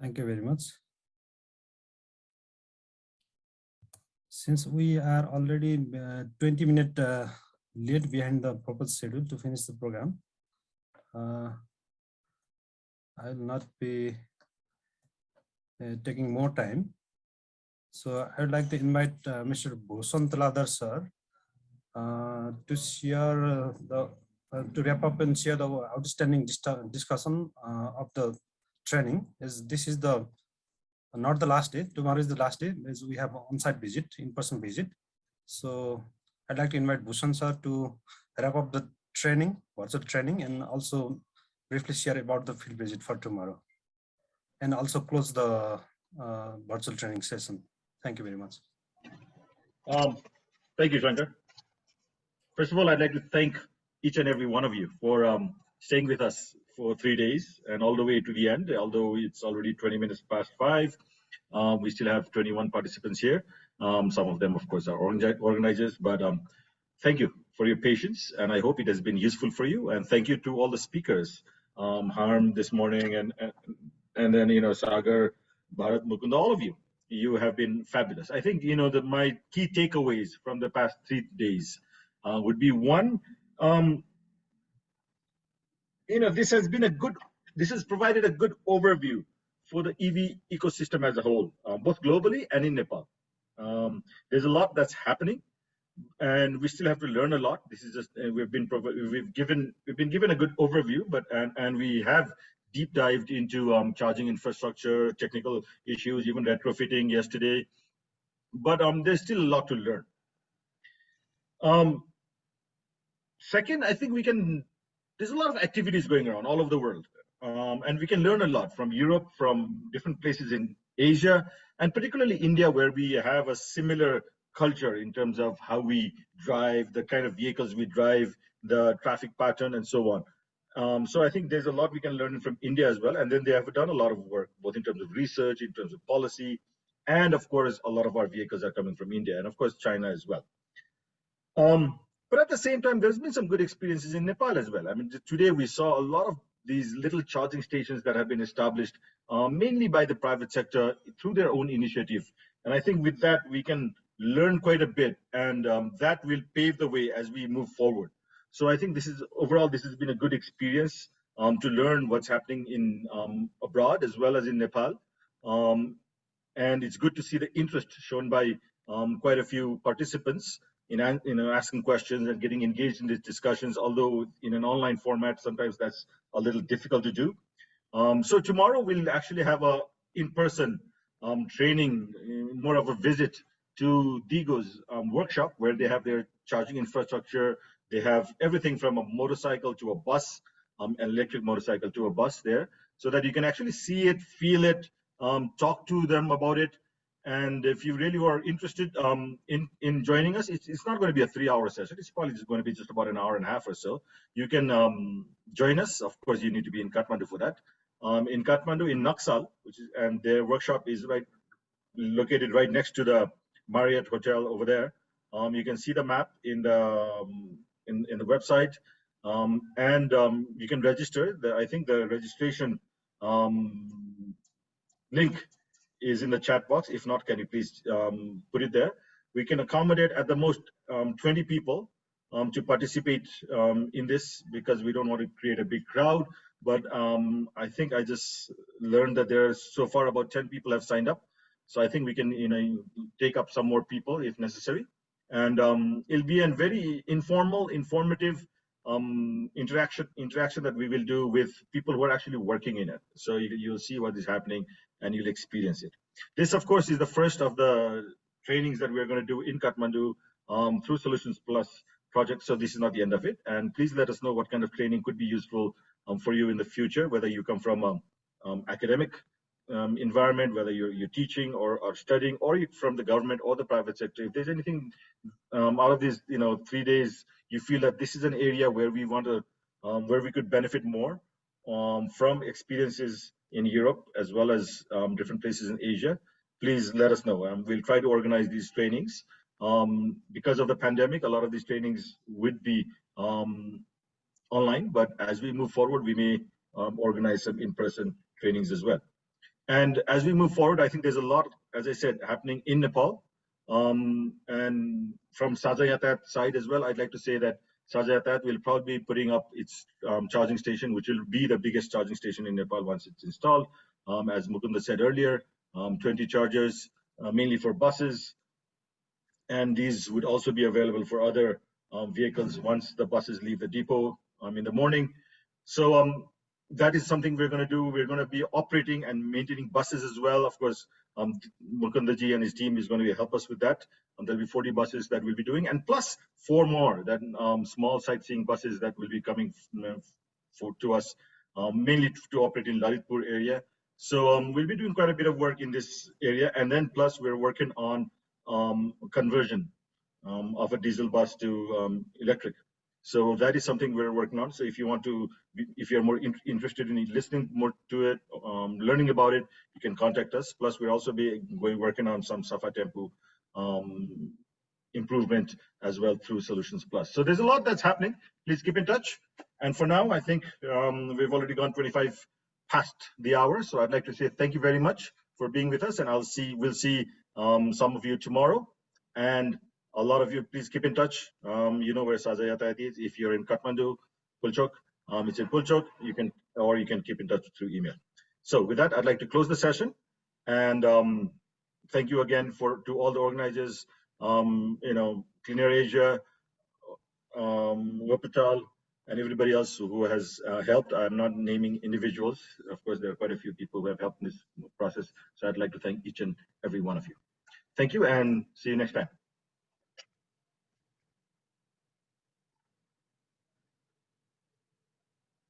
Thank you very much. Since we are already uh, 20 minutes uh, late behind the proposed schedule to finish the program, uh, I will not be uh, taking more time. So I would like to invite uh, Mr. Bhushan Tuladhar sir uh, to share the to wrap up and share the outstanding dis discussion of the training. Is this is the not the last day. Tomorrow is the last day. Is we have on-site visit, in-person visit. So I'd like to invite Bhushan sir to wrap up the training, virtual training, and also briefly share about the field visit for tomorrow, and also close the uh, virtual training session. Thank you very much. Um, thank you, Shankar. First of all, I'd like to thank each and every one of you for um, staying with us for three days and all the way to the end. Although it's already 20 minutes past five, uh, we still have 21 participants here. Um, some of them, of course, are organizers, but um, thank you for your patience, and I hope it has been useful for you. And thank you to all the speakers, um, Harm this morning, and, and and then you know Sagar, Bharat, Mukund, all of you you have been fabulous. I think you know that my key takeaways from the past three days uh, would be one, um, you know, this has been a good, this has provided a good overview for the EV ecosystem as a whole, uh, both globally and in Nepal. Um, there's a lot that's happening, and we still have to learn a lot. This is just uh, we've been we've given we've been given a good overview, but and and we have deep dived into um, charging infrastructure, technical issues, even retrofitting yesterday. But um, there's still a lot to learn. Um, second, I think we can, there's a lot of activities going around all over the world. Um, and we can learn a lot from Europe, from different places in Asia, and particularly India, where we have a similar culture in terms of how we drive, the kind of vehicles we drive, the traffic pattern, and so on. Um, so I think there's a lot we can learn from India as well. And then they have done a lot of work, both in terms of research, in terms of policy, and of course, a lot of our vehicles are coming from India, and of course, China as well. Um, but at the same time, there's been some good experiences in Nepal as well. I mean, today we saw a lot of these little charging stations that have been established uh, mainly by the private sector through their own initiative. And I think with that, we can learn quite a bit, and um, that will pave the way as we move forward. So I think this is overall, this has been a good experience um, to learn what's happening in um, abroad as well as in Nepal. Um, and it's good to see the interest shown by um, quite a few participants in you know, asking questions and getting engaged in these discussions, although in an online format, sometimes that's a little difficult to do. Um, so tomorrow we'll actually have a in-person um, training, more of a visit to DIGO's workshop where they have their charging infrastructure, they have everything from a motorcycle to a bus, um, an electric motorcycle to a bus there, so that you can actually see it, feel it, um, talk to them about it. And if you really are interested um, in, in joining us, it's, it's not going to be a three hour session. It's probably just going to be just about an hour and a half or so. You can um, join us. Of course, you need to be in Kathmandu for that. Um, in Kathmandu, in Naxal, which is, and their workshop is right located right next to the Marriott Hotel over there. Um, you can see the map in the um, in, in the website. Um, and you can register. The, I think the registration link is in the chat box. If not, can you please um, put it there? We can accommodate at the most um, 20 people um, to participate in this because we don't want to create a big crowd. But I think I just learned that there are so far about 10 people have signed up. So I think we can you know, take up some more people if necessary and um, it'll be a very informal, informative um, interaction interaction that we will do with people who are actually working in it. So you, will see what is happening and you'll experience it. This, of course, is the first of the trainings that we're going to do in Kathmandu um, through Solutions Plus project. So this is not the end of it. And please let us know what kind of training could be useful um, for you in the future, whether you come from um, um, academic um, environment, whether you're, you're teaching or, or studying, or from the government or the private sector, if there's anything um, out of these, you know, three days, you feel that this is an area where we want to, where we could benefit more from experiences in Europe as well as um, different places in Asia, please let us know. Um, we'll try to organize these trainings. because of the pandemic, a lot of these trainings would be online, but as we move forward, we may organize some in-person trainings as well. And as we move forward, I think there's a lot, as I said, happening in Nepal. Um, and from Sajha Yatayat side as well, I'd like to say that Sajha Yatayat will probably be putting up its um, charging station, which will be the biggest charging station in Nepal once it's installed. Um, as Mukunda said earlier, um, 20 chargers, uh, mainly for buses. And these would also be available for other um, vehicles once the buses leave the depot um, in the morning. So that is something we're going to do. We're going to be operating and maintaining buses as well. Of course, um, Mukundaji and his team is going to help us with that. Um, there'll be 40 buses that we'll be doing, and plus four more that um, small sightseeing buses that will be coming for, to us, um, mainly to operate in Lalitpur area. So um, we'll be doing quite a bit of work in this area, and then plus we're working on um, conversion of a diesel bus to electric. So that is something we're working on. So if you want to, if you're more in, interested in listening more to it, um, learning about it, you can contact us. Plus, we'll also be going working on some Safa Tempo um, improvement as well through Solutions Plus. So there's a lot that's happening. Please keep in touch. And for now, I think um, we've already gone 25 past the hour. So I'd like to say thank you very much for being with us, and I'll see we'll see um, some of you tomorrow. And a lot of you, please keep in touch. Um, you know where Sajha Yatayat is. If you're in Kathmandu, Pulchok, um, it's in Pulchok. You can, or you can keep in touch through email. So with that, I'd like to close the session. And um, thank you again for to all the organizers, um, you know, Clean Air Asia, um, Wuppertal, and everybody else who has uh, helped. I'm not naming individuals. Of course, there are quite a few people who have helped in this process. So I'd like to thank each and every one of you. Thank you and see you next time.